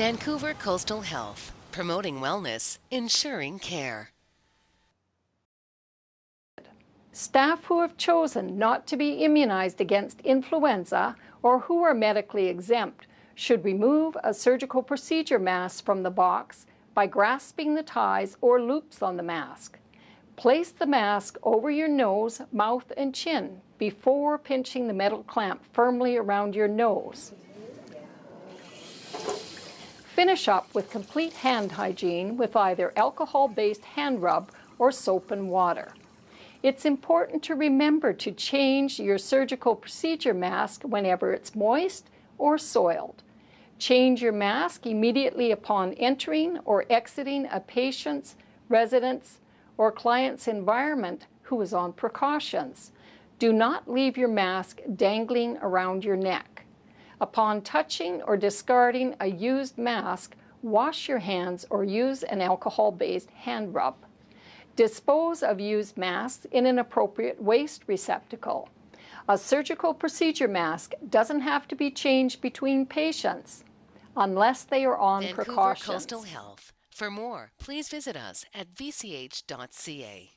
Vancouver Coastal Health, promoting wellness, ensuring care. Staff who have chosen not to be immunized against influenza or who are medically exempt should remove a surgical procedure mask from the box by grasping the ties or loops on the mask. Place the mask over your nose, mouth, and chin before pinching the metal clamp firmly around your nose. Finish up with complete hand hygiene with either alcohol-based hand rub or soap and water. It's important to remember to change your surgical procedure mask whenever it's moist or soiled. Change your mask immediately upon entering or exiting a patient's, resident's, or client's environment who is on precautions. Do not leave your mask dangling around your neck. Upon touching or discarding a used mask, wash your hands or use an alcohol-based hand rub. Dispose of used masks in an appropriate waste receptacle. A surgical procedure mask doesn't have to be changed between patients unless they are on Vancouver precautions. Coastal Health. For more, please visit us at vch.ca.